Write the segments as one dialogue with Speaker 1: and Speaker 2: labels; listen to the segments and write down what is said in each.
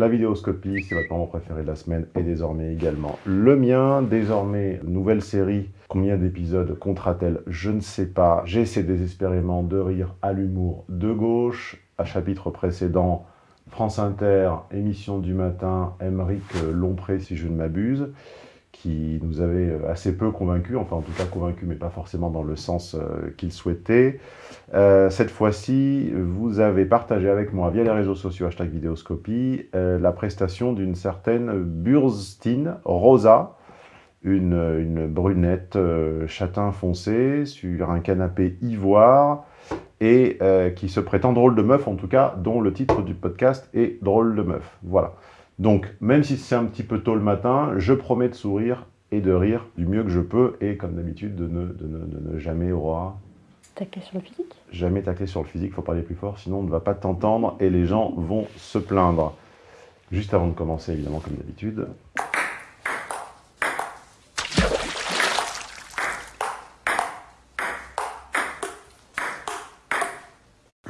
Speaker 1: la vidéoscopie, c'est votre moment préféré de la semaine et désormais également le mien. Désormais, nouvelle série. Combien d'épisodes comptera-t-elle? Je ne sais pas. J'essaie désespérément de rire à l'humour de gauche. À chapitre précédent, France Inter, émission du matin, Emeric Lompré si je ne m'abuse qui nous avait euh, assez peu convaincus, enfin en tout cas convaincus, mais pas forcément dans le sens euh, qu'il souhaitait. Euh, cette fois-ci, vous avez partagé avec moi, via les réseaux sociaux, hashtag vidéoscopie, la prestation d'une certaine Burstine Rosa, une, une brunette châtain foncé sur un canapé ivoire, et qui se prétend drôle de meuf, en tout cas, dont le titre du podcast est Drôle de meuf. Voilà. Donc, même si c'est un petit peu tôt le matin, je promets de sourire et de rire du mieux que je peux, et comme d'habitude, de ne, de, ne, jamais, Aurora...
Speaker 2: Tacler sur le physique?
Speaker 1: Jamais tacler sur le physique, il faut parler plus fort, sinon on ne va pas t'entendre et les gens vont se plaindre. Juste avant de commencer, évidemment, comme d'habitude,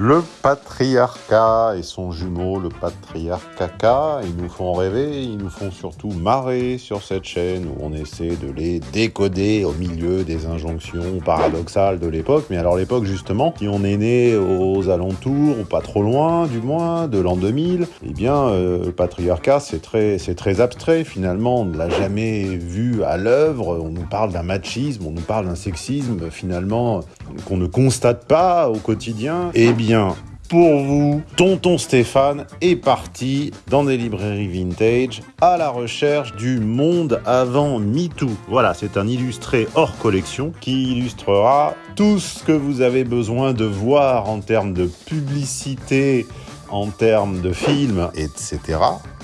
Speaker 1: Le patriarcat et son jumeau, le patriarcaca, ils nous font rêver, ils nous font surtout marrer sur cette chaîne où on essaie de les décoder au milieu des injonctions paradoxales de l'époque. Mais alors l'époque justement, si on est né aux alentours, ou pas trop loin du moins, de l'an 2000, eh bien euh, le patriarcat c'est très, très abstrait finalement, on ne l'a jamais vu à l'œuvre, on nous parle d'un machisme, on nous parle d'un sexisme finalement qu'on ne constate pas au quotidien. Eh pour vous, Tonton Stéphane est parti dans des librairies vintage à la recherche du monde avant MeToo. Voilà, c'est un illustré hors collection qui illustrera tout ce que vous avez besoin de voir en termes de publicité, en termes de films, etc.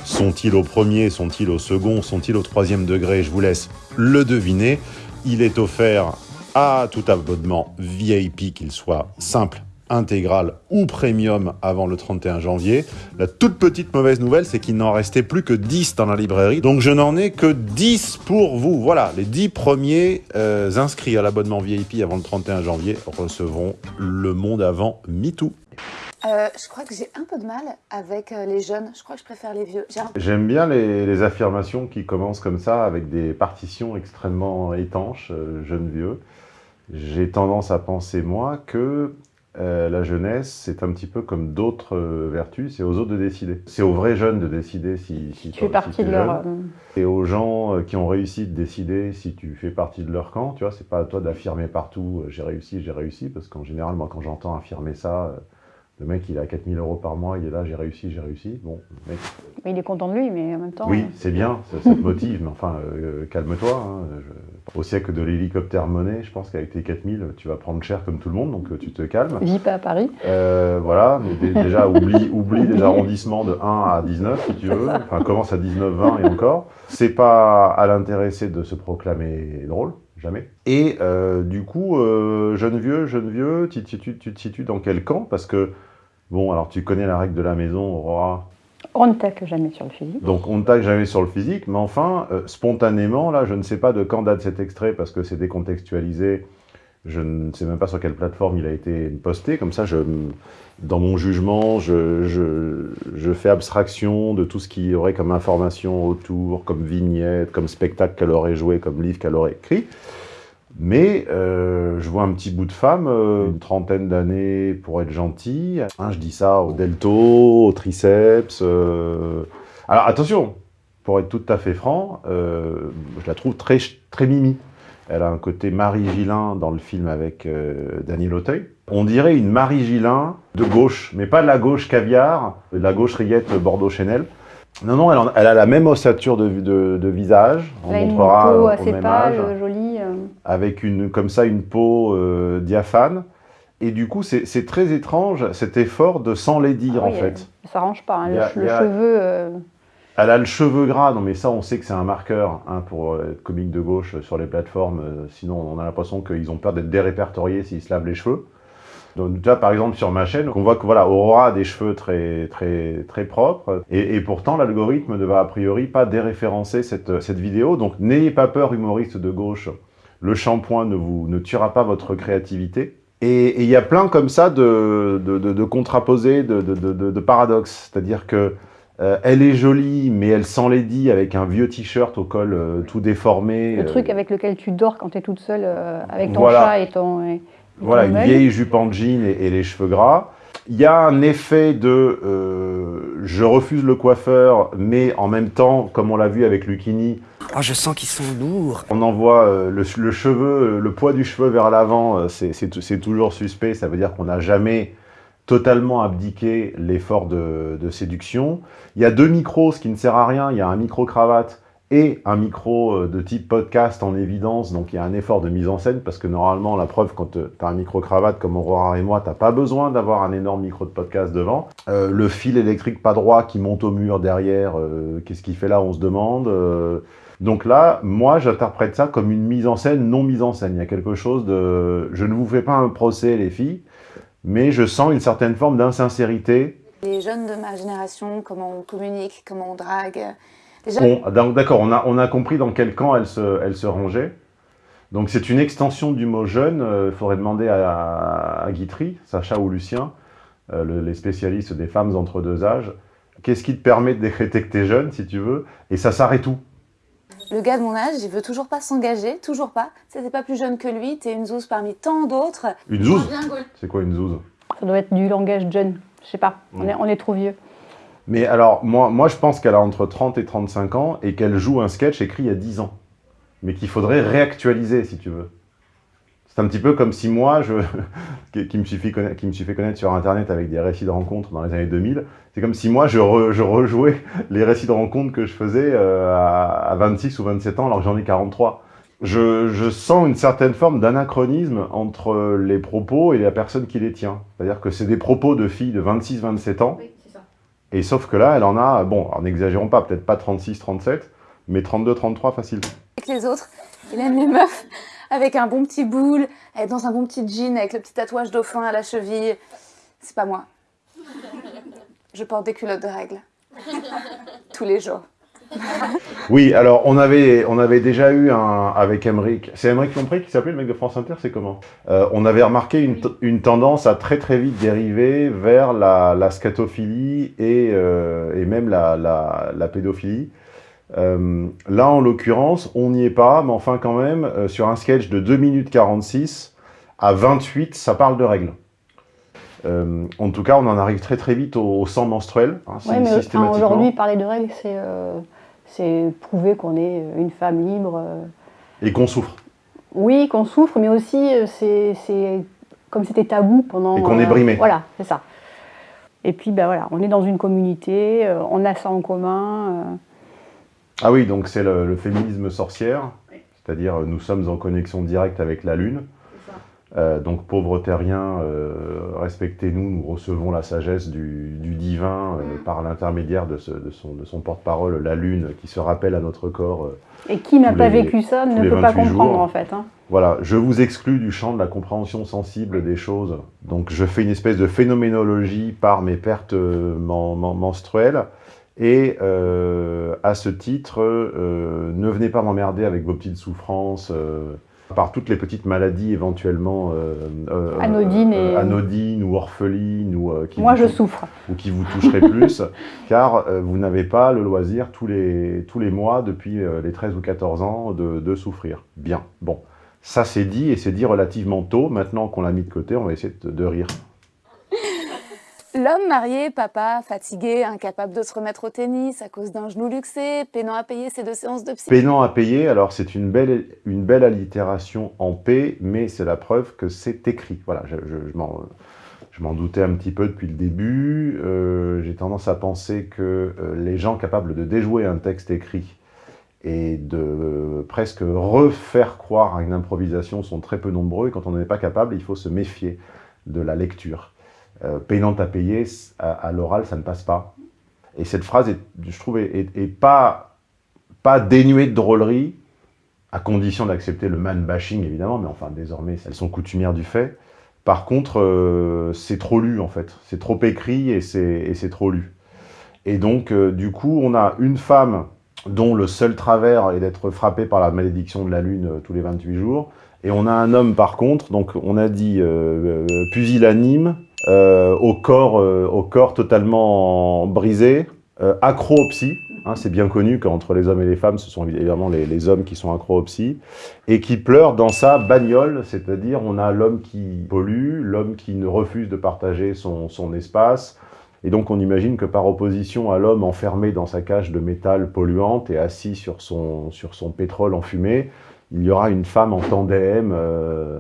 Speaker 1: Sont-ils au premier, sont-ils au second, sont-ils au troisième degré? Je vous laisse le deviner. Il est offert à tout abonnement VIP, qu'il soit simple intégrale ou premium avant le 31 janvier. La toute petite mauvaise nouvelle, c'est qu'il n'en restait plus que 10 dans la librairie. Donc je n'en ai que 10 pour vous. Voilà, les 10 premiers euh, inscrits à l'abonnement VIP avant le 31 janvier recevront le monde avant MeToo.
Speaker 2: Euh, je crois que j'ai un peu de mal avec euh, les jeunes. Je crois que je préfère les vieux.
Speaker 1: J'aime bien les, affirmations qui commencent comme ça, avec des partitions extrêmement étanches, jeunes-vieux. J'ai tendance à penser, moi, que euh, la jeunesse, c'est un petit peu comme d'autres euh, vertus, c'est aux autres de décider. C'est aux vrais jeunes de décider si, si
Speaker 2: tu fais partie de leur...
Speaker 1: Et aux gens euh, qui ont réussi de décider si tu fais partie de leur camp, tu vois, c'est pas à toi d'affirmer partout « j'ai réussi, j'ai réussi », parce qu'en général, moi, quand j'entends affirmer ça, le mec, il a 4000 euros par mois, il est là, j'ai réussi, j'ai réussi. Bon, mec...
Speaker 2: Il est content de lui, mais en même temps...
Speaker 1: Oui, c'est bien, ça, te motive, mais enfin, calme-toi. Hein, au siècle de l'hélicoptère monnaie, je pense qu'avec tes 4000, tu vas prendre cher comme tout le monde, donc euh, tu te calmes.
Speaker 2: Vis pas à Paris.
Speaker 1: Euh, voilà, mais déjà, oublie, oublie les arrondissements de 1 à 19, si tu veux. Enfin, commence à 19, 20 et encore. C'est pas à l'intéressé de se proclamer drôle, jamais. Et euh, du coup, jeune vieux, jeune vieux, tu, tu, tu, te situes dans quel camp? Parce que, bon, alors tu connais la règle de la maison, Aurora,
Speaker 2: on ne tacle jamais sur le physique.
Speaker 1: Donc on ne tacle jamais sur le physique, mais enfin, euh, spontanément, là, je ne sais pas de quand date cet extrait parce que c'est décontextualisé. Je ne sais même pas sur quelle plateforme il a été posté. Comme ça, dans mon jugement, je, je, fais abstraction de tout ce qui y aurait comme information autour, comme vignette, comme spectacle qu'elle aurait joué, comme livre qu'elle aurait écrit. Mais euh, je vois un petit bout de femme, euh, une trentaine d'années pour être gentil. Hein, je dis ça au delto, au triceps. Euh. Alors attention, pour être tout à fait franc, je la trouve très, très mimi. Elle a un côté Marie Gillin dans le film avec Daniel Auteuil. On dirait une Marie Gillin de gauche, mais pas de la gauche caviar, de la gauche rillette Bordeaux-Chanel. Non, non, elle, a la même ossature de, de, visage.
Speaker 2: On montrera une peau assez pâle,
Speaker 1: avec une, comme ça une peau euh, diaphane. Et du coup, c'est très étrange cet effort de s'enlaidir, ah en fait.
Speaker 2: Ça range pas, hein, le, cheveu... Euh.
Speaker 1: Elle a le cheveu gras, non mais ça, on sait que c'est un marqueur hein, pour être comique de gauche sur les plateformes. Euh, sinon, on a l'impression qu'ils ont peur d'être dérépertoriés s'ils se lavent les cheveux. Donc là, par exemple, sur ma chaîne, on voit que voilà, Aurora a des cheveux très, très, très propres. Et, pourtant, l'algorithme ne va a priori pas déréférencer cette, cette vidéo. Donc n'ayez pas peur, humoriste de gauche, le shampoing ne, vous, ne tuera pas votre créativité. Et il y a plein comme ça de, de, de, de contraposés, de, paradoxes. C'est-à-dire que Euh, elle est jolie, mais elle s'enlaidit avec un vieux t-shirt au col euh, tout déformé.
Speaker 3: Le
Speaker 1: euh,
Speaker 3: truc avec lequel tu dors quand tu es toute seule euh, avec ton
Speaker 1: Voilà.
Speaker 3: chat et ton. et- et
Speaker 1: Voilà,
Speaker 3: ton
Speaker 1: une vieille jupe en jean et, et les cheveux gras. Il y a un effet de euh, je refuse le coiffeur, mais en même temps, comme on l'a vu avec Lucchini,
Speaker 4: Oh, je sens qu'ils sont lourds.
Speaker 1: on envoie euh, le, le cheveu, le poids du cheveu vers l'avant, euh, c'est toujours suspect. Ça veut dire qu'on n'a jamais totalement abdiqué l'effort de, de séduction. Il y a deux micros, ce qui ne sert à rien. Il y a un micro-cravate et un micro euh, de type podcast en évidence. Donc il y a un effort de mise en scène parce que normalement, la preuve, quand tu as un micro-cravate comme Aurora et moi, tu pas besoin d'avoir un énorme micro de podcast devant. Euh, le fil électrique pas droit qui monte au mur derrière, euh, qu'est-ce qu'il fait là On se demande. Euh, donc là, moi, j'interprète ça comme une mise en scène non mise en scène. Il y a quelque chose de... Je ne vous fais pas un procès, les filles, mais je sens une certaine forme d'insincérité.
Speaker 2: Les jeunes de ma génération, comment on communique, comment on drague. Déjà,
Speaker 1: Bon, donc, d'accord, on a, on a compris dans quel camp elle se, elle se rangeait. Donc c'est une extension du mot jeune. Il faudrait demander à, à Guitry, Sacha ou Lucien, euh, le- les spécialistes des femmes entre deux âges. Qu'est-ce qui te permet de décréter que tu es jeune, si tu veux? Et ça s'arrête où?
Speaker 2: Le gars de mon âge, il veut toujours pas s'engager, toujours pas. Tu sais, t'es pas plus jeune que lui, t'es une zouze parmi tant d'autres.
Speaker 1: Une zouze? C'est quoi une zouze?
Speaker 3: Ça doit être du langage jeune. Je sais pas. On, est, on est trop vieux.
Speaker 1: Mais alors, moi, moi je pense qu'elle a entre 30 et 35 ans et qu'elle joue un sketch écrit il y a 10 ans. Mais qu'il faudrait réactualiser, si tu veux. C'est un petit peu comme si moi, je, qui, me suis fait connaître, qui me suis fait connaître sur Internet avec des récits de rencontres dans les années 2000, c'est comme si moi, je, je rejouais les récits de rencontres que je faisais euh, à, à 26 ou 27 ans alors que j'en ai 43. Je, je sens une certaine forme d'anachronisme entre les propos et la personne qui les tient. C'est-à-dire que c'est des propos de filles de 26-27 ans, et sauf que là, elle en a, bon, n'exagérons pas, peut-être pas 36, 37, mais 32, 33 facile.
Speaker 2: Avec les autres, il aime les meufs avec un bon petit boule, dans un bon petit jean avec le petit tatouage dauphin à la cheville. C'est pas moi. Je porte des culottes de règles. Tous les jours.
Speaker 1: Oui, alors on avait, on avait déjà eu un avec Emmerich. C'est Emmerich Lompré qui s'appelait le mec de France Inter, c'est comment? Euh, On avait remarqué une, une tendance à très très vite dériver vers la, la scatophilie et, euh, et même la, la, la pédophilie. Euh, là, en l'occurrence, on n'y est pas, mais enfin quand même, sur un sketch de 2 minutes 46, à 28, ça parle de règles. Euh, en tout cas, on en arrive très très vite au, au sang menstruel, hein,
Speaker 3: Ouais, mais enfin, aujourd'hui, parler de règles, c'est euh, c'est prouver qu'on est une femme libre. euh.
Speaker 1: Et qu'on souffre.
Speaker 3: Oui, qu'on souffre, mais aussi, euh, c'est comme c'était tabou pendant.
Speaker 1: Et qu'on est brimé.
Speaker 3: Voilà, c'est ça. Et puis, ben voilà, on est dans une communauté, euh, on a ça en commun. euh.
Speaker 1: Ah oui, donc c'est le, le féminisme sorcière, c'est-à-dire euh, nous sommes en connexion directe avec la Lune. Euh, donc pauvres terriens, euh, respectez-nous, nous recevons la sagesse du, du divin euh, par l'intermédiaire de, son, de son porte-parole, la Lune, qui se rappelle à notre corps.
Speaker 3: Et qui n'a pas
Speaker 1: les-
Speaker 3: vécu ça ne peut pas
Speaker 1: 28
Speaker 3: comprendre,
Speaker 1: jours.
Speaker 3: en fait. hein.
Speaker 1: Voilà, je vous exclus du champ de la compréhension sensible des choses. Donc je fais une espèce de phénoménologie par mes pertes men- men- menstruelles. Et à ce titre, ne venez pas m'emmerder avec vos petites souffrances, par toutes les petites maladies éventuellement euh, euh,
Speaker 3: Anodines
Speaker 1: euh,
Speaker 3: et-
Speaker 1: anodines ou orphelines ou euh, qui
Speaker 3: Moi,
Speaker 1: vous
Speaker 3: je souffre.
Speaker 1: ou qui vous toucherait plus, car vous n'avez pas le loisir tous les, tous les mois depuis les 13 ou 14 ans de, de souffrir. Bien, bon. Ça c'est dit, et c'est dit relativement tôt. Maintenant qu'on l'a mis de côté, on va essayer de, de rire.
Speaker 2: L'homme marié, papa, fatigué, incapable de se remettre au tennis à cause d'un genou luxé, peinant à payer ses deux séances de psy.
Speaker 1: Peinant à payer, alors c'est une belle, allitération en P, mais c'est la preuve que c'est écrit. Voilà, je, m'en... Doutais un petit peu depuis le début. Euh, J'ai tendance à penser que euh, les gens capables de déjouer un texte écrit et de euh, presque refaire croire à une improvisation sont très peu nombreux. Et quand on n'en est pas capable, il faut se méfier de la lecture. Euh, payant à payer, à, l'oral, ça ne passe pas. Et cette phrase, je trouve, est, pas, pas dénuée de drôlerie, à condition d'accepter le man bashing, évidemment, mais enfin, désormais, elles sont coutumières du fait. Par contre, euh, c'est trop lu, en fait. C'est trop écrit et c'est trop lu. Et donc, euh, du coup, on a une femme dont le seul travers est d'être frappée par la malédiction de la Lune euh, tous les 28 jours. Et on a un homme, par contre, donc on a dit pusillanime, au, corps, euh, au corps totalement brisé, euh, accro hein, c'est bien connu qu'entre les hommes et les femmes, ce sont évidemment les, hommes qui sont accro et qui pleure dans sa bagnole, c'est-à-dire on a l'homme qui pollue, l'homme qui ne refuse de partager son, son espace, et donc on imagine que par opposition à l'homme enfermé dans sa cage de métal polluante et assis sur son, sur son pétrole enfumé, il y aura une femme en tandem, euh,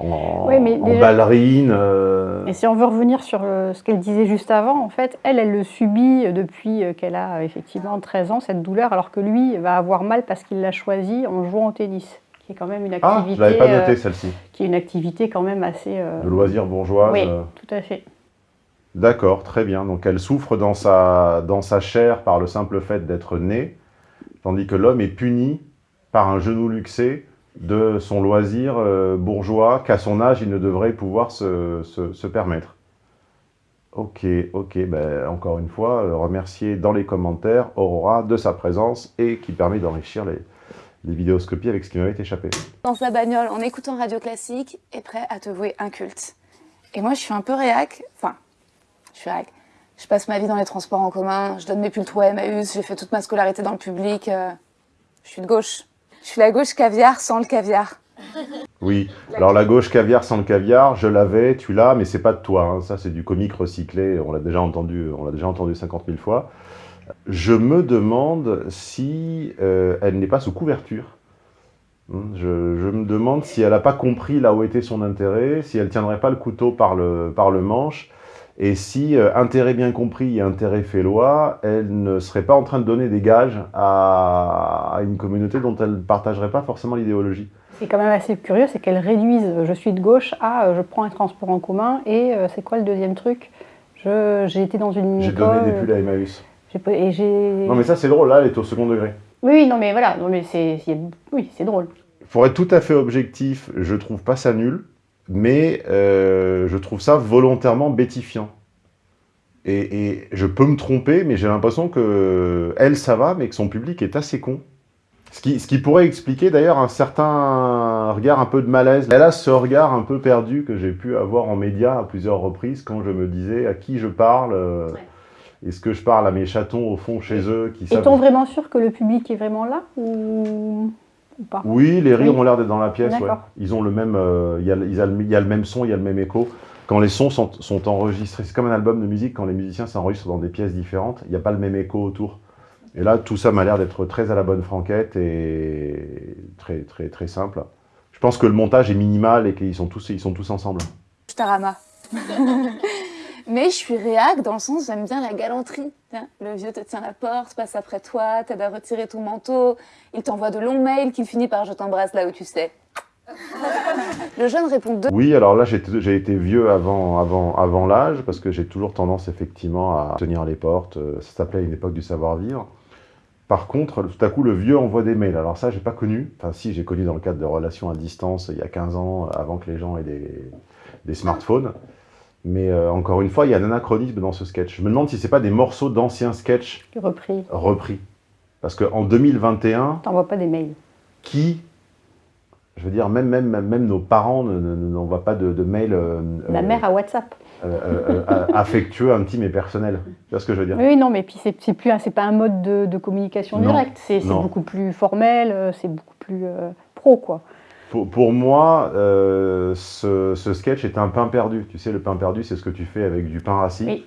Speaker 1: en,
Speaker 3: Oui, mais
Speaker 1: en
Speaker 3: déjà-
Speaker 1: ballerine. euh,
Speaker 3: Et si on veut revenir sur euh, ce qu'elle disait juste avant, en fait, elle, elle le subit euh, depuis euh, qu'elle a euh, effectivement 13 ans, cette douleur, alors que lui va avoir mal parce qu'il l'a choisi en jouant au tennis, qui est quand même une
Speaker 1: Ah,
Speaker 3: activité,
Speaker 1: je l'avais pas noté
Speaker 3: euh,
Speaker 1: celle-ci.
Speaker 3: qui est une activité quand même assez... euh,
Speaker 1: De loisirs bourgeois.
Speaker 3: Oui,
Speaker 1: euh,
Speaker 3: tout à fait.
Speaker 1: D'accord, très bien. Donc elle souffre dans sa, dans sa chair par le simple fait d'être née, tandis que l'homme est puni par un genou luxé de son loisir euh, bourgeois qu'à son âge il ne devrait pouvoir se, se- permettre. Ok, ok, ben, encore une fois, euh, remercier dans les commentaires Aurora de sa présence et qui permet d'enrichir les, les vidéoscopies avec ce qui m'avait échappé.
Speaker 2: dans sa bagnole en écoutant Radio Classique est prêt à te vouer un culte. Et moi, je suis un peu réac. Enfin, je suis réac. Je passe ma vie dans les transports en commun, je donne mes pulls à Emmaüs, j'ai fait toute ma scolarité dans le public. euh, je suis de gauche. Je suis la gauche caviar sans le caviar.
Speaker 1: Oui, alors la gauche caviar sans le caviar, je l'avais, tu l'as, mais c'est pas de toi. hein. Ça, c'est du comique recyclé. On l'a déjà entendu, déjà entendu 50 000 fois. Je me demande si euh, elle n'est pas sous couverture. Hum, Je, me demande si elle n'a pas compris là où était son intérêt, si elle tiendrait pas le couteau par le manche, et si, euh, intérêt bien compris et intérêt fait loi, elle ne serait pas en train de donner des gages à, à une communauté dont elle ne partagerait pas forcément l'idéologie.
Speaker 3: C'est quand même assez curieux, c'est qu'elle réduise je suis de gauche à euh, je prends un transport en commun et euh, c'est quoi le deuxième truc? J'ai été dans une
Speaker 1: J'ai donné des pulls à Emmaüs.
Speaker 3: et.
Speaker 1: Non mais ça c'est drôle, là elle est au second degré.
Speaker 3: Oui, oui, non mais voilà, non mais c'est, oui, c'est drôle.
Speaker 1: Pour être tout à fait objectif, je trouve pas ça nul, mais euh, je trouve ça volontairement bêtifiant. Et, et je peux me tromper, mais j'ai l'impression que elle ça va, mais que son public est assez con. Ce qui, ce qui pourrait expliquer d'ailleurs un certain regard un peu de malaise. Elle a ce regard un peu perdu que j'ai pu avoir en médias à plusieurs reprises quand je me disais à qui je parle. euh, Est-ce que je parle à mes chatons au fond chez eux qui savent
Speaker 3: Est-on vraiment sûr que le public est vraiment là ou, ou pas?
Speaker 1: Oui, les rires
Speaker 3: Oui.
Speaker 1: ont l'air d'être dans la pièce. ouais. Ils ont le même, euh, il y, a le- ils a le- il y a le même son, il y a le même écho. Quand les sons sont, sont enregistrés, c'est comme un album de musique, quand les musiciens s'enregistrent dans des pièces différentes, il n'y a pas le même écho autour. Et là, tout ça m'a l'air d'être très à la bonne franquette et très, très, très simple. Je pense que le montage est minimal et qu'ils sont tous, ils sont tous ensemble.
Speaker 2: Je t'arama. Mais je suis réac dans le sens j'aime bien la galanterie. Tiens, Le vieux te tient la porte, passe après toi, t'aide à retirer ton manteau, il t'envoie de longs mails qu'il finit par je t'embrasse là où tu sais. Le jeune répond deux
Speaker 1: Oui, alors là, j'ai été vieux avant, avant, avant l'âge, parce que j'ai toujours tendance, effectivement, à tenir les portes. Euh, Ça s'appelait une époque du savoir-vivre. Par contre, tout à coup, le vieux envoie des mails. Alors ça, j'ai pas connu. Enfin, si, j'ai connu dans le cadre de relations à distance, il y a 15 ans, avant que les gens aient des smartphones. Mais euh, encore une fois, il y a un anachronisme dans ce sketch. Je me demande si c'est pas des morceaux d'anciens sketchs
Speaker 3: Repris.
Speaker 1: repris. Parce qu'en 2021,
Speaker 3: T'envoies pas des mails.
Speaker 1: qui, je veux dire, même, même, même nos parents ne- ne- ne- n'envoient pas de, de mails euh,
Speaker 3: Ma
Speaker 1: euh,
Speaker 3: mère a WhatsApp.
Speaker 1: euh, euh, euh, affectueux, intime et personnel. Tu vois ce que je veux dire?
Speaker 3: Oui, non, mais puis c'est, plus, c'est pas un mode de, de communication directe. C'est, beaucoup plus formel, c'est beaucoup plus pro, quoi.
Speaker 1: Pour, pour moi, euh, ce, ce sketch est un pain perdu. Tu sais, le pain perdu, c'est ce que tu fais avec du pain rassis.
Speaker 3: Oui.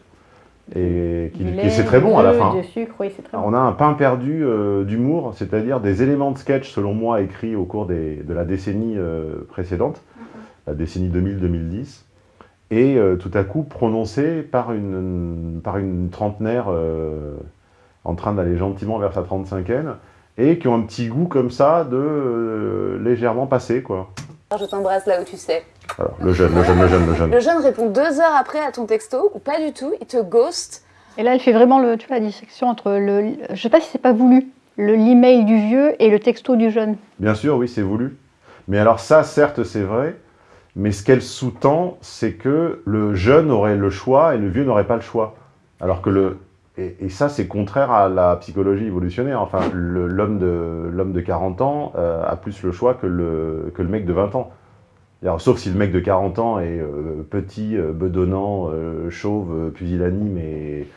Speaker 1: Et qui, c'est très bon à la fin.
Speaker 3: Du sucre, oui, c'est très bon.
Speaker 1: On a un pain perdu euh, d'humour, c'est-à-dire des éléments de sketch, selon moi, écrits au cours des- de la décennie euh, précédente, la décennie 2000-2010, et tout à coup prononcés par une, par une trentenaire en train d'aller gentiment vers sa 35e, et qui ont un petit goût comme ça de euh, légèrement passé, quoi.
Speaker 2: je t'embrasse là où tu sais.
Speaker 1: Alors, le jeune, le jeune, le jeune, le jeune.
Speaker 2: Le jeune répond deux heures après à ton texto ou pas du tout, il te ghost.
Speaker 3: Et là, elle fait vraiment le, tu vois, la dissection entre le. Je sais pas si c'est pas voulu, le l'email du vieux et le texto du jeune.
Speaker 1: Bien sûr, oui, c'est voulu. Mais alors ça, certes, c'est vrai. Mais ce qu'elle sous-tend, c'est que le jeune aurait le choix et le vieux n'aurait pas le choix. Alors que le... Et, ça, c'est contraire à la psychologie évolutionnaire. Enfin, l'homme de, de 40 ans euh, a plus le choix que le, que le mec de 20 ans. Sauf si le mec de 40 ans est euh, petit, euh, bedonnant, chauve, pusillanime et,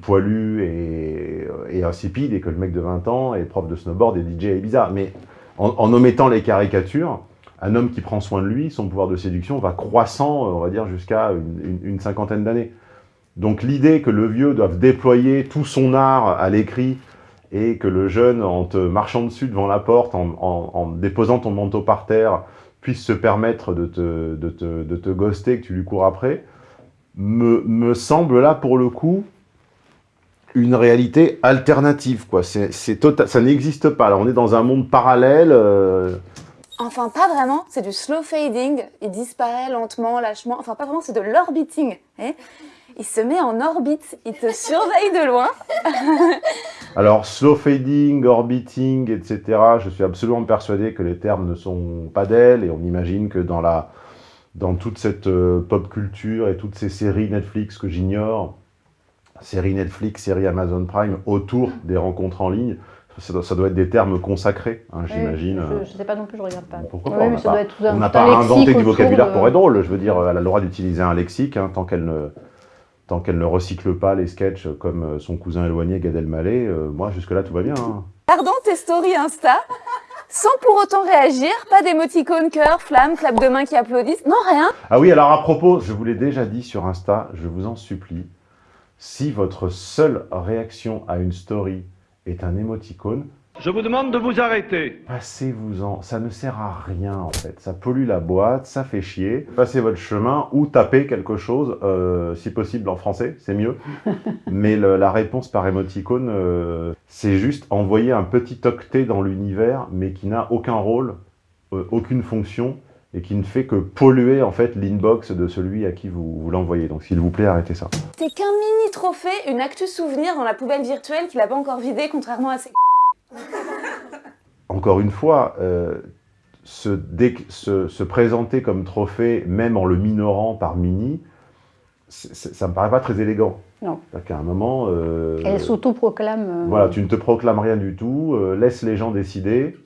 Speaker 1: poilu et, et, insipide, et que le mec de 20 ans est prof de snowboard et DJ et bizarre. Mais en, omettant les caricatures, un homme qui prend soin de lui, son pouvoir de séduction va croissant, on va dire, jusqu'à une, cinquantaine d'années. Donc l'idée que le vieux doive déployer tout son art à l'écrit et que le jeune, en te marchant dessus devant la porte, en, en, déposant ton manteau par terre, puisse se permettre de te, de te, de te ghoster, que tu lui cours après, me, me semble là, pour le coup, une réalité alternative. Quoi. C'est, c'est tota-, ça n'existe pas. On est dans un monde parallèle. Euh...
Speaker 2: Enfin, pas vraiment. C'est du slow fading. Il disparaît lentement, lâchement. Enfin, pas vraiment, c'est de l'orbiting. Hein il se met en orbite, il te surveille de loin.
Speaker 1: Alors, slow fading, orbiting, etc., je suis absolument persuadé que les termes ne sont pas d'elle, et on imagine que dans, la, dans toute cette euh, pop culture et toutes ces séries Netflix que j'ignore, séries Netflix, séries Amazon Prime, autour des rencontres en ligne, ça doit, ça doit, être des termes consacrés, hein, j'imagine.
Speaker 3: Oui, je ne sais pas non plus, je regarde pas.
Speaker 1: Pourquoi pas On n'a pas, pas inventé du vocabulaire de... pour être drôle. Je veux dire, elle a le droit d'utiliser un lexique hein, tant qu'elle ne tant qu'elle ne recycle pas les sketchs comme son cousin éloigné Gad Elmaleh, euh, moi jusque-là tout va bien. Hein.
Speaker 2: Pardon tes stories Insta? Sans pour autant réagir, pas d'émoticône, cœur, flamme, clap de main qui applaudissent, non rien.
Speaker 1: Ah oui, alors à propos, je vous l'ai déjà dit sur Insta, je vous en supplie, si votre seule réaction à une story est un émoticône,
Speaker 5: je vous demande de vous arrêter.
Speaker 1: Passez-vous-en, ça ne sert à rien en fait. Ça pollue la boîte, ça fait chier. Passez votre chemin ou tapez quelque chose, euh, si possible en français, c'est mieux. Mais le, la réponse par émoticône, euh, c'est juste envoyer un petit octet dans l'univers, mais qui n'a aucun rôle, euh, aucune fonction, et qui ne fait que polluer en fait l'inbox de celui à qui vous, vous l'envoyez. Donc s'il vous plaît, arrêtez ça.
Speaker 2: C'est qu'un mini trophée, une actu souvenir dans la poubelle virtuelle qu'il n'a pas encore vidée, contrairement à ses
Speaker 1: encore une fois, euh, se, se, se, présenter comme trophée, même en le minorant par mini, ça me paraît pas très élégant.
Speaker 3: Non.
Speaker 1: qu'à un moment... Euh,
Speaker 3: Elle s'auto-proclame... Euh...
Speaker 1: Voilà, tu ne te proclames rien du tout, laisse les gens décider.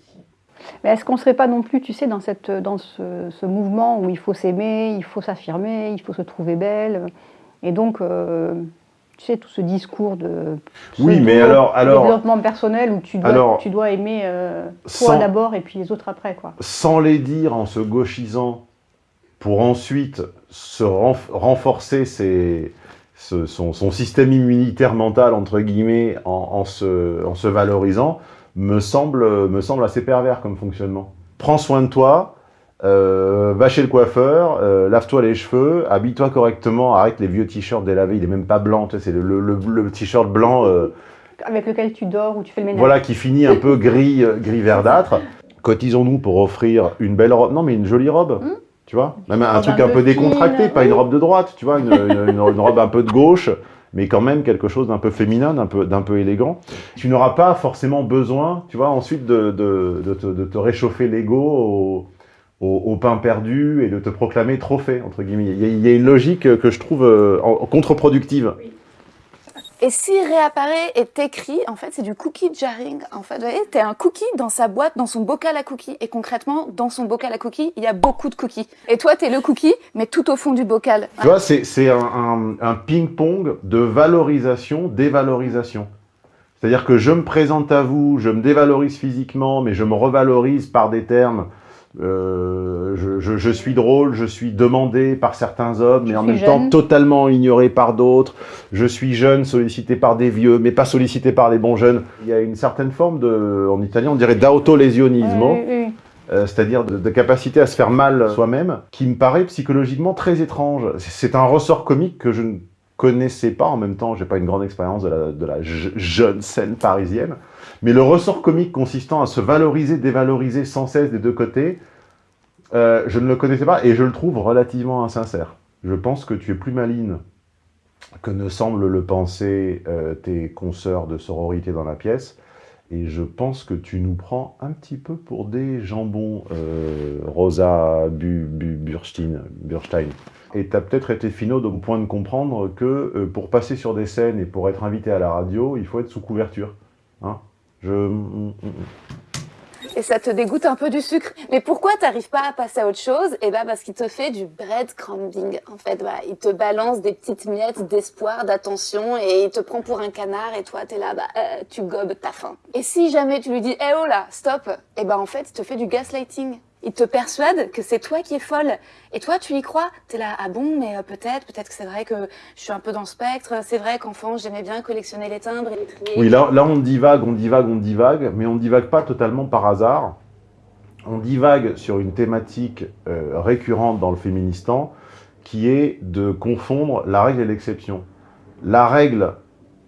Speaker 3: Mais est-ce qu'on ne serait pas non plus, tu sais, dans, cette, dans ce, ce mouvement où il faut s'aimer, il faut s'affirmer, il faut se trouver belle, et donc tu sais, tout ce discours de
Speaker 1: oui, mais alors, alors,
Speaker 3: développement personnel où tu dois, alors, tu dois aimer euh, toi d'abord et puis les autres après. Quoi.
Speaker 1: Sans les dire en se gauchisant pour ensuite se renf renforcer ses, ce, son, son, système immunitaire mental, entre guillemets, en, en, se, en se valorisant, me semble, me semble assez pervers comme fonctionnement. Prends soin de toi, euh, va chez le coiffeur, euh, lave-toi les cheveux, habille-toi correctement, arrête les vieux t-shirts délavés, il est même pas blanc, tu sais, c'est le, le, le, le t-shirt blanc... Euh,
Speaker 3: Avec lequel tu dors ou tu fais le ménage.
Speaker 1: Voilà, qui finit un peu gris, euh, gris verdâtre. Cotisons-nous pour offrir une belle robe, non mais une jolie robe, mmh. tu vois Même un, truc un peu, peu décontracté, pas oui. une robe de droite, tu vois, une, une, une, une robe un peu de gauche, mais quand même quelque chose d'un peu féminin, d'un peu, d'un peu élégant. Tu n'auras pas forcément besoin, tu vois, ensuite de, de, de, te, de te réchauffer l'ego au pain perdu et de te proclamer trophée, entre guillemets. Il y a, il y a une logique que je trouve euh, contre-productive.
Speaker 2: Oui. Et s'il réapparaît et t'écrit, en fait, c'est du cookie jarring. En fait, vous voyez, t'es un cookie dans sa boîte, dans son bocal à cookies. Et concrètement, dans son bocal à cookies, il y a beaucoup de cookies. Et toi, t'es le cookie, mais tout au fond du bocal.
Speaker 1: Tu vois, c'est un, un, un ping-pong de valorisation, dévalorisation. C'est-à-dire que je me présente à vous, je me dévalorise physiquement, mais je me revalorise par des termes euh, je, je, je, suis drôle, je suis demandé par certains hommes, mais en même jeune. temps totalement ignoré par d'autres. Je suis jeune, sollicité par des vieux, mais pas sollicité par les bons jeunes. Il y a une certaine forme de, en italien, on dirait d'autolésionisme.
Speaker 3: Oui, oui.
Speaker 1: Euh, c'est-à-dire de, de, capacité à se faire mal soi-même, qui me paraît psychologiquement très étrange. C'est un ressort comique que je ne connaissais pas, en même temps, j'ai pas une grande expérience de la, de la jeune scène parisienne, mais le ressort comique consistant à se valoriser, dévaloriser sans cesse des deux côtés, euh, je ne le connaissais pas et je le trouve relativement insincère. Je pense que tu es plus maline que ne semblent le penser euh, tes consoeurs de sororité dans la pièce, et je pense que tu nous prends un petit peu pour des jambons, euh, Rosa Bu, Bu, Burstein. Et tu as peut-être été finaude au point de comprendre que pour passer sur des scènes et pour être invité à la radio, il faut être sous couverture. Hein Je...
Speaker 2: et ça te dégoûte un peu du sucre. Mais pourquoi t'arrives pas à passer à autre chose? Eh ben parce qu'il te fait du breadcrumbing. En fait, bah, il te balance des petites miettes d'espoir, d'attention, et il te prend pour un canard, et toi t'es là, bah, euh, tu gobes ta faim. Et si jamais tu lui dis, eh oh là, stop, eh ben en fait, il te fait du gaslighting. Il te persuade que c'est toi qui es folle. Et toi, tu y crois? T'es là, ah bon, mais euh, peut-être, peut-être que c'est vrai que je suis un peu dans le spectre. C'est vrai qu'enfant, j'aimais bien collectionner les timbres et les trier.
Speaker 1: Oui, là, là, on divague, on divague, on divague, mais on divague pas totalement par hasard. On divague sur une thématique euh, récurrente dans le féministan, qui est de confondre la règle et l'exception. La règle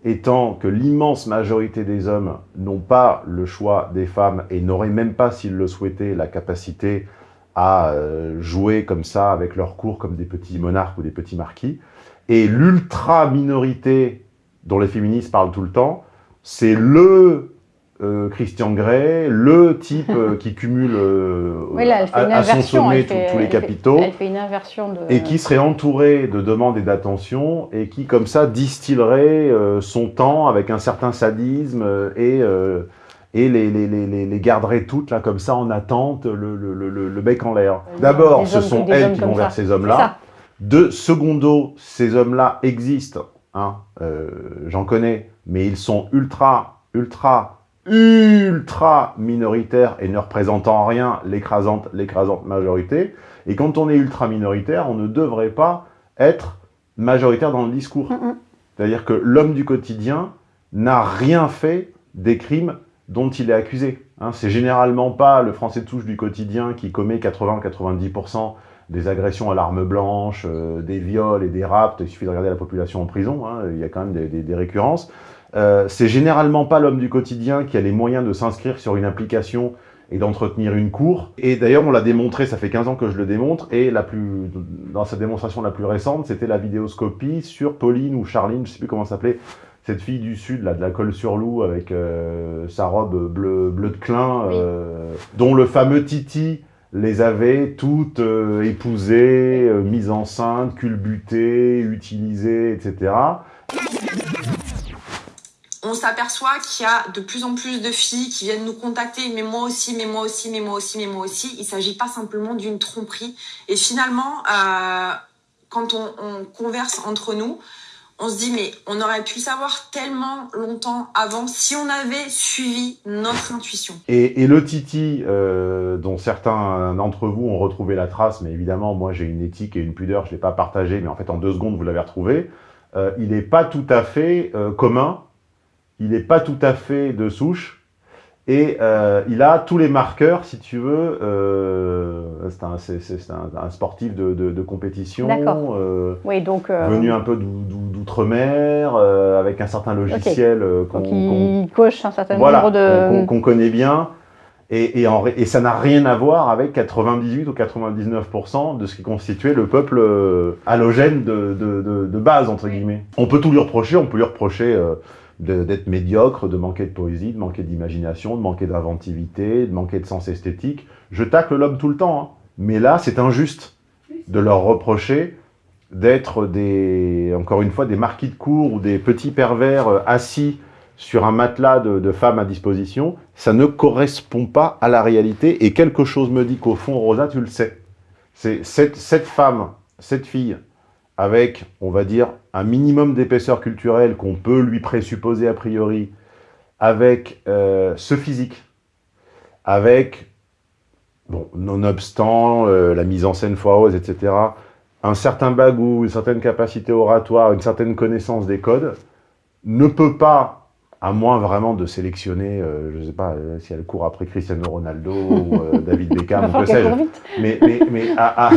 Speaker 1: étant que l'immense majorité des hommes n'ont pas le choix des femmes et n'auraient même pas, s'ils le souhaitaient, la capacité à euh, jouer comme ça avec leurs cours comme des petits monarques ou des petits marquis. Et l'ultra-minorité dont les féministes parlent tout le temps, c'est le euh, Christian Grey, le type euh, qui cumule euh,
Speaker 3: Oui, là,
Speaker 1: à, à son sommet tous-
Speaker 3: fait-
Speaker 1: tous les
Speaker 3: fait-
Speaker 1: capitaux
Speaker 3: Elle fait une inversion de...
Speaker 1: et qui serait entouré de demandes et d'attention, et qui, comme ça, distillerait son temps avec un certain sadisme, et, et les, les, les, les- les garderait toutes, là, comme ça, en attente, le, le, le, le- le bec en l'air. D'abord, ce sont elles qui vont
Speaker 3: ça.
Speaker 1: vers ces hommes-là.
Speaker 3: ça.
Speaker 1: De secondo, ces hommes-là existent, hein, j'en connais, mais ils sont ultra, ultra, ultra minoritaires et ne représentent en rien l'écrasante, l'écrasante majorité. Et quand on est ultra minoritaire, on ne devrait pas être majoritaire dans le discours. C'est-à-dire que l'homme du quotidien n'a rien fait des crimes dont il est accusé. Hein, c'est généralement pas le français de souche du quotidien qui commet 80-90% des agressions à l'arme blanche, euh, des viols et des rapts. Il suffit de regarder la population en prison, hein, il y a quand même des, des- des récurrences. Euh, c'est généralement pas l'homme du quotidien qui a les moyens de s'inscrire sur une application et d'entretenir une cour. Et d'ailleurs, on l'a démontré, ça fait 15 ans que je le démontre, et la plus, dans sa démonstration la plus récente, c'était la vidéoscopie sur Pauline ou Charline, je sais plus comment ça s'appelait, cette fille du Sud, là, de la colle sur loup, avec euh, sa robe bleu, bleu de clin, euh, dont le fameux Titi les avait toutes euh, épousées, euh, mises enceintes, culbutées, utilisées, etc.
Speaker 6: on s'aperçoit qu'il y a de plus en plus de filles qui viennent nous contacter, mais moi aussi, mais moi aussi, mais moi aussi, mais moi aussi. Il ne s'agit pas simplement d'une tromperie. Et finalement, euh, quand on, on converse entre nous, on se dit, mais on aurait pu savoir tellement longtemps avant si on avait suivi notre intuition.
Speaker 1: Et, le Titi, euh, dont certains d'entre vous ont retrouvé la trace, mais évidemment, moi j'ai une éthique et une pudeur, je ne l'ai pas partagé, mais en fait en deux secondes vous l'avez retrouvé, euh, il n'est pas tout à fait commun, il n'est pas tout à fait de souche, et euh, il a tous les marqueurs, si tu veux, euh, c'est un, sportif de, de- de compétition, euh,
Speaker 3: Oui, donc... euh,
Speaker 1: venu un peu d'ou- d'ou- d'outre-mer, avec un certain logiciel euh, qu'on
Speaker 3: coche un certain
Speaker 1: voilà,
Speaker 3: nombre de...
Speaker 1: qu'on- connaît bien. Et, et, en ré- et ça n'a rien à voir avec 98 ou 99% de ce qui constituait le peuple halogène de, de, base, entre guillemets. On peut tout lui reprocher, on peut lui reprocher d'être médiocre, de manquer de poésie, de manquer d'imagination, de manquer d'inventivité, de manquer de sens esthétique. Je tacle l'homme tout le temps, hein. mais là, c'est injuste de leur reprocher d'être des, encore une fois, des marquis de cour ou des petits pervers euh, assis sur un matelas de, femmes à disposition, ça ne correspond pas à la réalité. Et quelque chose me dit qu'au fond, Rosa, tu le sais. C'est cette, cette femme, cette fille, avec, on va dire, un minimum d'épaisseur culturelle qu'on peut lui présupposer a priori, avec euh, ce physique, avec, bon, nonobstant euh, la mise en scène foireuse, etc., un certain bagou, une certaine capacité oratoire, une certaine connaissance des codes, ne peut pas, à moins vraiment de sélectionner, euh, je ne sais pas si elle court après Cristiano Ronaldo ou David Beckham, ou que sais-je, mais, mais, mais à, à-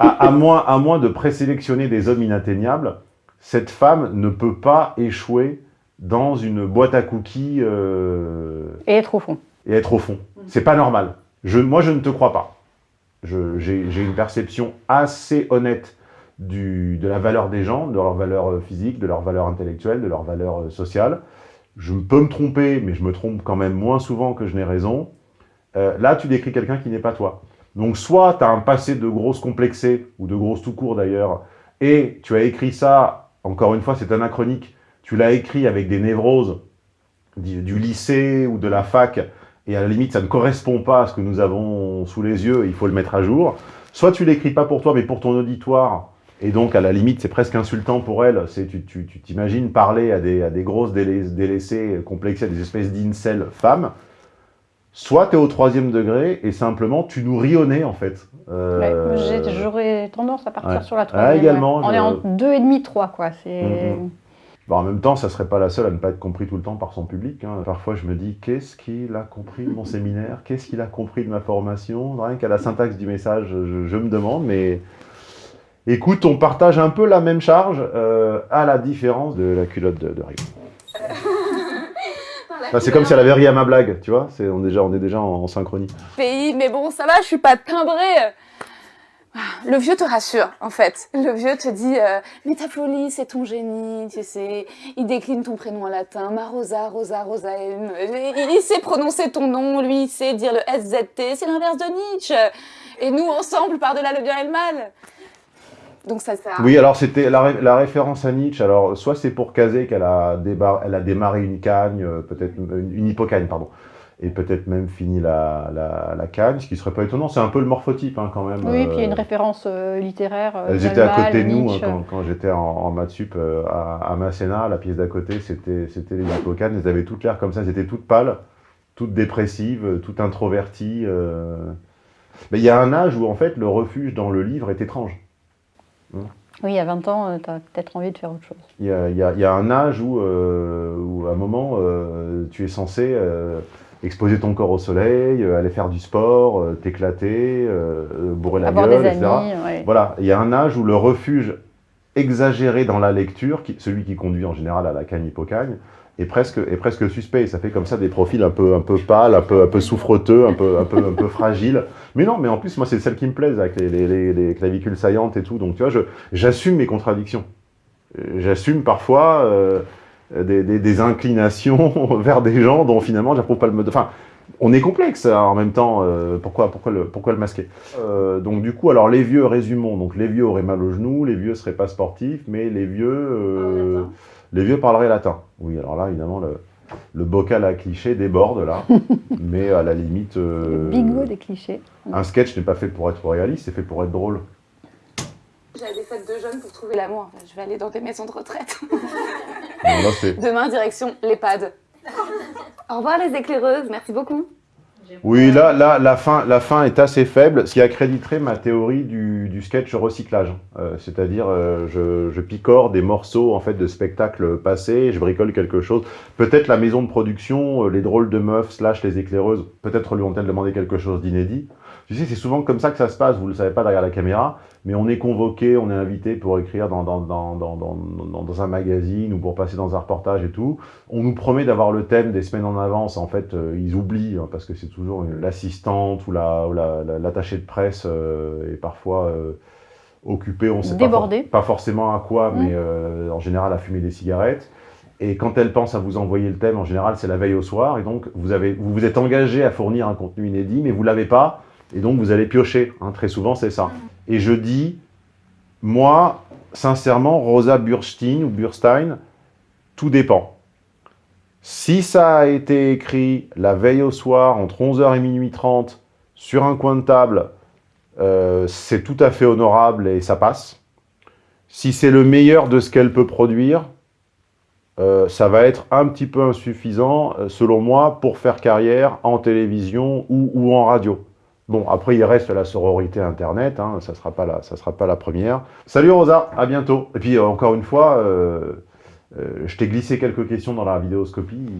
Speaker 1: à- à moins, à moins de présélectionner des hommes inatteignables, cette femme ne peut pas échouer dans une boîte à cookies euh,
Speaker 3: Et être au fond.
Speaker 1: et être au fond. C'est pas normal. Je, moi, je ne te crois pas. J'ai une perception assez honnête du, de la valeur des gens, de leur valeur euh, physique, de leur valeur intellectuelle, de leur valeur euh, sociale. Je peux me tromper, mais je me trompe quand même moins souvent que je n'ai raison. Euh, là, tu décris quelqu'un qui n'est pas toi. Donc, soit tu as un passé de grosse complexée, ou de grosse tout court d'ailleurs, et tu as écrit ça, encore une fois, c'est anachronique, tu l'as écrit avec des névroses du, lycée ou de la fac, et à la limite, ça ne correspond pas à ce que nous avons sous les yeux, il faut le mettre à jour. Soit tu l'écris pas pour toi, mais pour ton auditoire, et donc à la limite, c'est presque insultant pour elle. Tu t'imagines parler à des, à des grosses délaissées, complexées, à des espèces d'incels femmes, soit tu es au troisième degré et simplement tu nous rionnais en fait.
Speaker 3: Euh... J'aurais tendance à partir
Speaker 1: ouais.
Speaker 3: sur la troisième.
Speaker 1: Ah, également,
Speaker 3: ouais. On
Speaker 1: je-
Speaker 3: est en deux et demi, trois quoi. C'est
Speaker 1: Mhm. Bon, en même temps, ça serait pas la seule à ne pas être compris tout le temps par son public. hein. Parfois, je me dis, qu'est-ce qu'il a compris de mon séminaire? Qu'est-ce qu'il a compris de ma formation? Rien qu'à la syntaxe du message, je, je me demande, mais... Écoute, on partage un peu la même charge, euh, à la différence de la culotte de, de Rio. Enfin, c'est comme si elle avait ri à ma blague, tu vois on, est déjà, on est déjà en, synchronie.
Speaker 2: pays, mais bon, ça va, je suis pas timbrée. Le vieux te rassure, en fait. Le vieux te dit, euh, mais ta c'est ton génie, tu sais. Il décline ton prénom en latin, Marosa, Rosa, Rosaem. Il il sait prononcer ton nom, lui, il sait dire le SZT, c'est l'inverse de Nietzsche. Et nous, ensemble, par-delà le bien et le mal. Donc ça sert à
Speaker 1: Oui, alors c'était la, ré- la référence à Nietzsche. Alors, soit c'est pour caser qu'elle a, elle a démarré une cagne, euh, peut-être une, une hippocagne, pardon, et peut-être même fini la, la, la cagne, ce qui serait pas étonnant. C'est un peu le morphotype, hein, quand même.
Speaker 3: Oui, puis il y a une
Speaker 1: Euh,
Speaker 3: référence euh, littéraire.
Speaker 1: Elles étaient à côté de nous hein, quand, quand j'étais en, en maths sup euh, à, à Masséna. La pièce d'à côté, c'était c'était les hippocanes. Elles avaient toutes l'air comme ça. Elles étaient toutes pâles, toutes dépressives, toutes introverties. Mais il y a un âge où, en fait, le refuge dans le livre est étrange.
Speaker 3: Oui, à 20 ans, tu as peut-être envie de faire autre chose.
Speaker 1: Il y a, il y a- il y a un âge où, euh, où à un moment, euh, tu es censé euh, exposer ton corps au soleil, euh, aller faire du sport, euh, t'éclater, euh, euh, bourrer la
Speaker 3: Avoir
Speaker 1: gueule,
Speaker 3: des
Speaker 1: etc.
Speaker 3: amis, ouais.
Speaker 1: Voilà, il y a un âge où le refuge exagéré dans la lecture, qui- celui qui conduit en général à la cagne hippocagne, est presque, est presque suspect. Ça fait comme ça des profils un peu, un peu pâles, un peu, un peu souffreteux, un peu, un peu, un peu fragiles. Mais non, mais en plus, moi, c'est celles qui me plaisent, avec les, les, les- les clavicules saillantes et tout. Donc, tu vois, j'assume mes contradictions. J'assume parfois euh, des, des- des inclinations vers des gens dont finalement j'approuve pas le mode. Enfin, on est complexe hein, en même temps. euh, pourquoi, pourquoi, le, pourquoi le masquer? Euh, Donc du coup, alors les vieux, résumons. Donc les vieux auraient mal au genou, les vieux seraient pas sportifs, mais les vieux, euh, les vieux parleraient latin. Oui, alors là, évidemment, le, le bocal à clichés déborde là, mais à la limite, euh,
Speaker 3: Le bigot des clichés.
Speaker 1: un sketch n'est pas fait pour être réaliste, c'est fait pour être drôle.
Speaker 2: J'avais des fêtes de jeunes pour trouver l'amour. Je vais aller dans des maisons de retraite. Demain, direction l'EHPAD. Au revoir les éclaireuses, merci beaucoup.
Speaker 1: Oui, là, là la, fin, la fin est assez faible, ce qui accréditerait ma théorie du, du sketch recyclage. Euh, C'est-à-dire, euh, je, je picore des morceaux en fait de spectacles passés, je bricole quelque chose. Peut-être la maison de production, euh, les drôles de meufs slash les éclaireuses, peut-être lui ont-elles demandé quelque chose d'inédit. Tu sais, c'est souvent comme ça que ça se passe, vous ne le savez pas derrière la caméra, mais on est convoqué, on est invité pour écrire dans, dans, dans, dans, un magazine ou pour passer dans un reportage et tout. On nous promet d'avoir le thème des semaines en avance. En fait, euh, ils oublient hein, parce que c'est toujours l'assistante ou la- ou la- la- de presse euh, est parfois euh, occupée, on sait pas, for- pas forcément à quoi, mais euh, en général à fumer des cigarettes. Et quand elle pense à vous envoyer le thème, en général, c'est la veille au soir. Et donc, vous, avez, vous vous êtes engagé à fournir un contenu inédit, mais vous l'avez pas. Et donc, vous allez piocher. hein. très souvent, c'est ça. Et je dis, moi, sincèrement, Rosa Burstein ou Burstein, tout dépend. Si ça a été écrit la veille au soir, entre 11h et minuit 30, sur un coin de table, euh, c'est tout à fait honorable et ça passe. Si c'est le meilleur de ce qu'elle peut produire, euh, ça va être un petit peu insuffisant, euh, selon moi, pour faire carrière en télévision ou, ou en radio. Bon, après, il reste la sororité Internet, hein, ça ne sera, pas la- sera pas la première. Salut Rosa, à bientôt. Et puis, euh, encore une fois, euh, euh, je t'ai glissé quelques questions dans la vidéoscopie.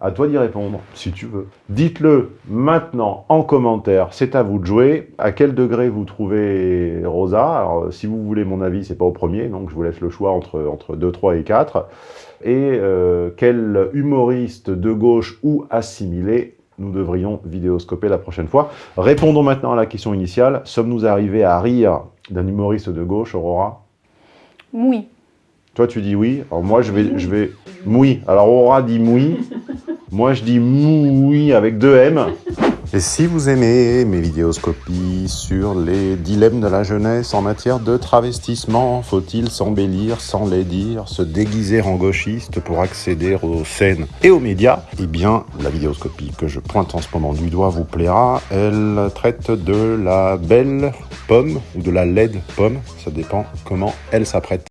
Speaker 1: À toi d'y répondre, si tu veux. Dites-le maintenant en commentaire, c'est à vous de jouer. À quel degré vous trouvez Rosa? Alors, si vous voulez mon avis, c'est pas au premier, donc je vous laisse le choix entre, entre 2, 3 et 4. Et quel humoriste de gauche ou assimilé nous devrions vidéoscoper la prochaine fois Répondons maintenant à la question initiale. Sommes-nous arrivés à rire d'un humoriste de gauche, Aurora?
Speaker 3: Oui.
Speaker 1: toi, tu dis oui. Alors moi, je vais, je vais moui. Alors Aura dit moui. Moi, je dis moui avec deux M. Et si vous aimez mes vidéoscopies sur les dilemmes de la jeunesse en matière de travestissement, faut-il s'embellir dire, se déguiser en gauchiste pour accéder aux scènes et aux médias? Eh bien, la vidéoscopie que je pointe en ce moment du doigt vous plaira. Elle traite de la belle pomme ou de la laide pomme, ça dépend comment elle s'apprête.